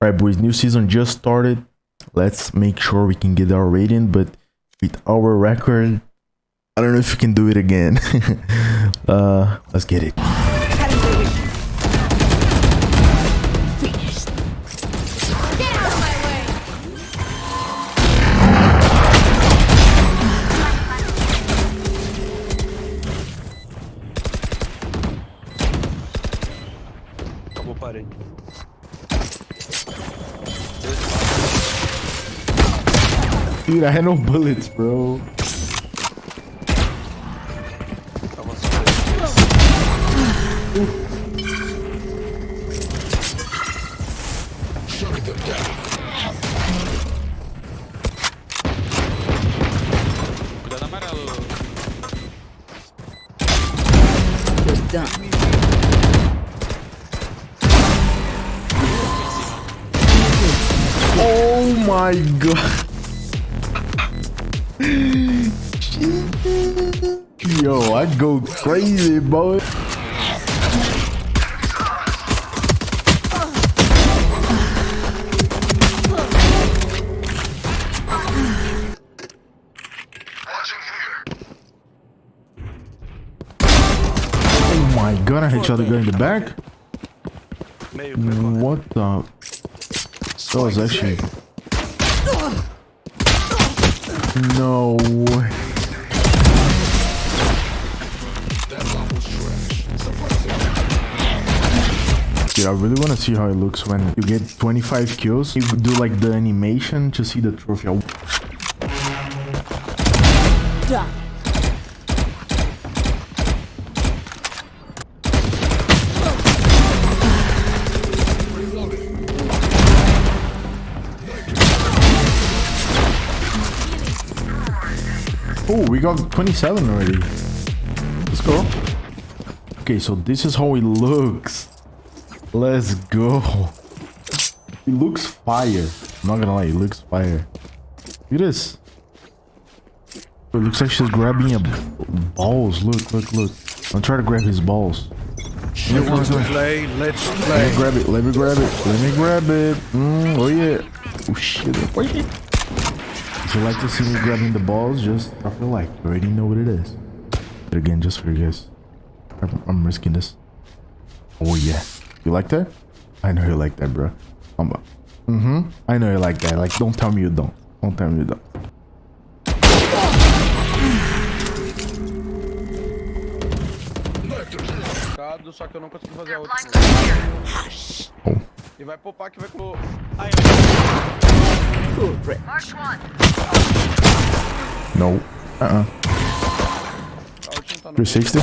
Alright, boys, new season just started. Let's make sure we can get our rating, but with our record, I don't know if we can do it again. uh, let's get it. Dude, I had no bullets, bro. Avançou. Cuidado amarelo. Oh my god. Yo, I go crazy, boy. Oh my god, I hit each other in the back. What the? That was actually. No way. Dude, I really want to see how it looks when you get 25 kills. You do like the animation to see the trophy. Oh, we got 27 already. Let's go. Okay, so this is how it looks. Let's go. It looks fire. I'm not gonna lie, it looks fire. Look at this. It looks like she's grabbing a balls. Look, look, look. I'm trying to grab his balls. You want to play? Let's Let play. me grab it. Let me grab it. Let me grab it. Mm, oh yeah. Oh shit. Wait. You like to see me grabbing the balls, just drop a like. You already know what it is. But again, just for you guys, I'm, I'm risking this. Oh yeah. You like that? I know you like that, bro. I'm. Mm-hmm. I know you like that. Like, don't tell me you don't. Don't tell me you don't. Só que eu não consegui fazer a outra. Oh. E vai popar que vai com. Ai, No. Uh-uh. A última tá no. 360.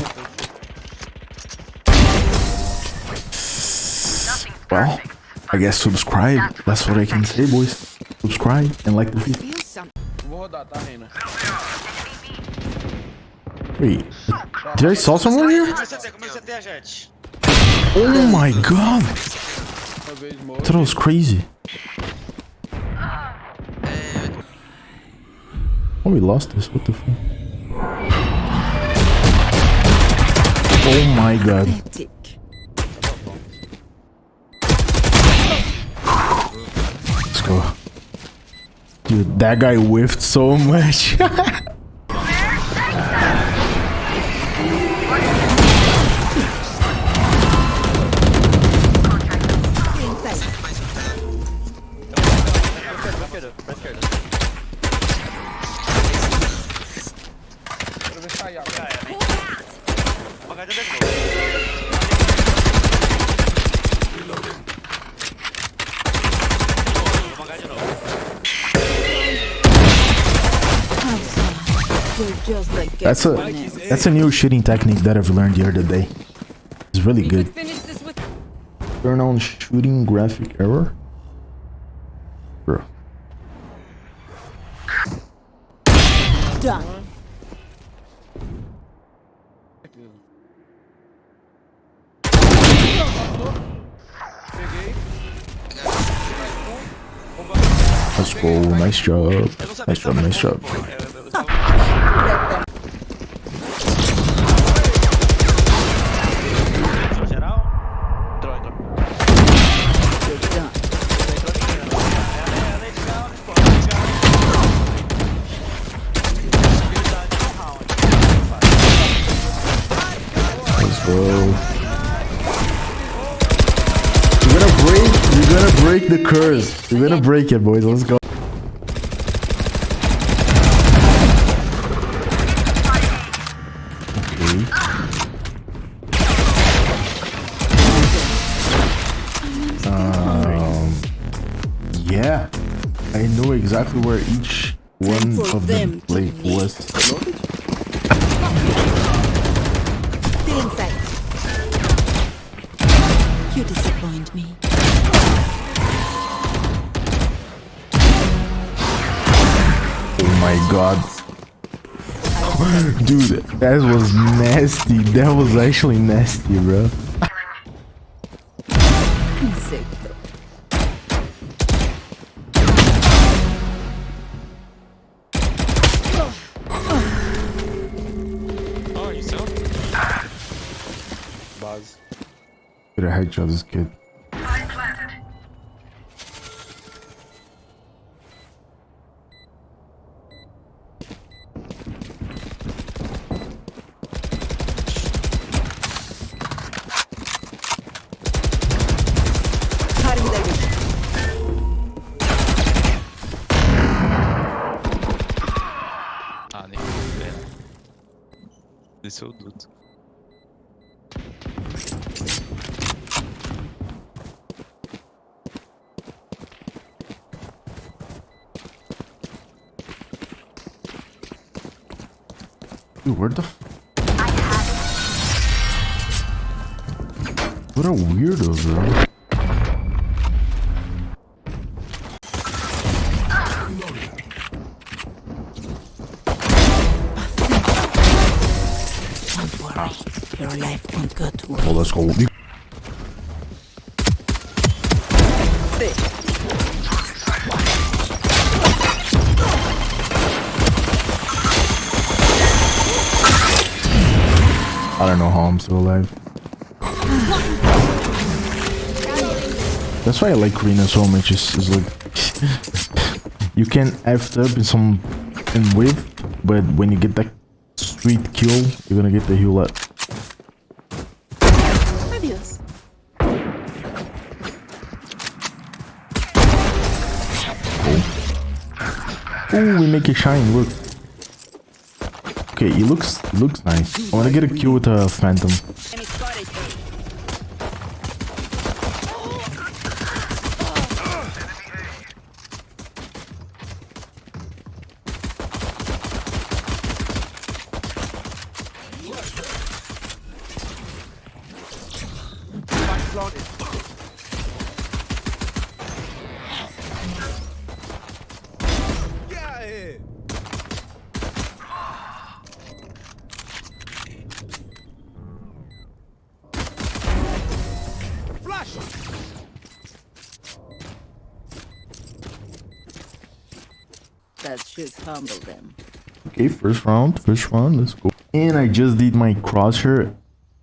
Well, I guess subscribe. That's what I can say, boys. Subscribe and like the video. Wait, did I saw someone here? Oh my god! That was crazy. Oh, we lost this. What the fuck? Oh my god. Let's go. Dude, that guy whiffed so much. Like That's a that's a new shooting technique that I've learned the other day. It's really good. Finish this Turn on shooting graphic error. Bro. done. Peguei. Let's go. Nice job. Eu não Nice job. Nice job. Break the curse. We're gonna break it, boys. Let's go. Okay. Um, yeah, I know exactly where each one of them them to play meet. was. Still in sight. You disappoint me. My god. Dude, that was nasty. That was actually nasty, bro. Insecto. Oh, you saw? Base. Could have headshot this kid. Desceu o duto. Dude, where the f- What a weirdo, bro. Life won't go to waste. I don't know how I'm still alive. That's why I like Reyna so much. Is, like you can f up in some in width, but when you get that sweet kill, you're gonna get the heal up. We make it shine. Look. Okay, it looks looks nice. I wanna get a kill with a phantom. Enemy That should humble them. Okay, first round, first round, let's go. And I just did my crosshair.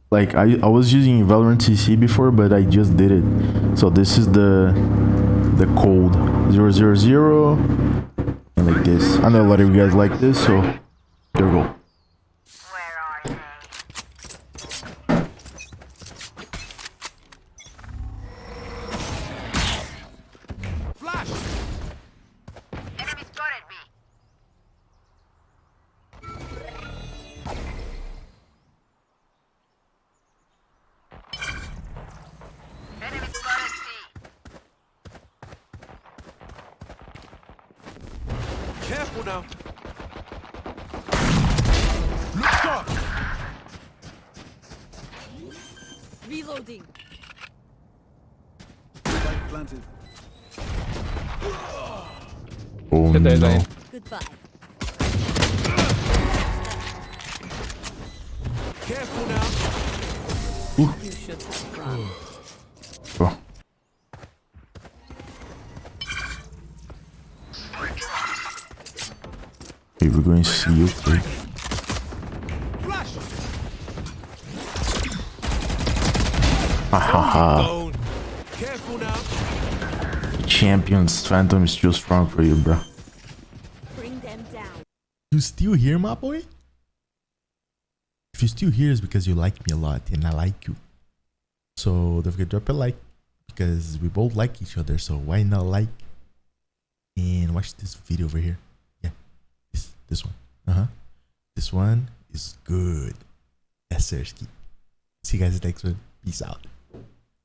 Like I, I was using Valorant CC before, but I just did it. So this is the the code 000 and like this. I know a lot of you guys like this, so there we go. Careful now. Reloading. Planted. Oh no. Goodbye. Careful now. You should have run. Okay, we're going to see you. Okay. Flash. Ha ha ha. Champions Phantom is too strong for you, bro. Bring them down. You still here, my boy? If you're still here, it's because you like me a lot and I like you. So don't forget to drop a like, because we both like each other. So why not like and watch this video over here? This one. Uh huh. This one is good. Yes, sir. See you guys next one. Peace out.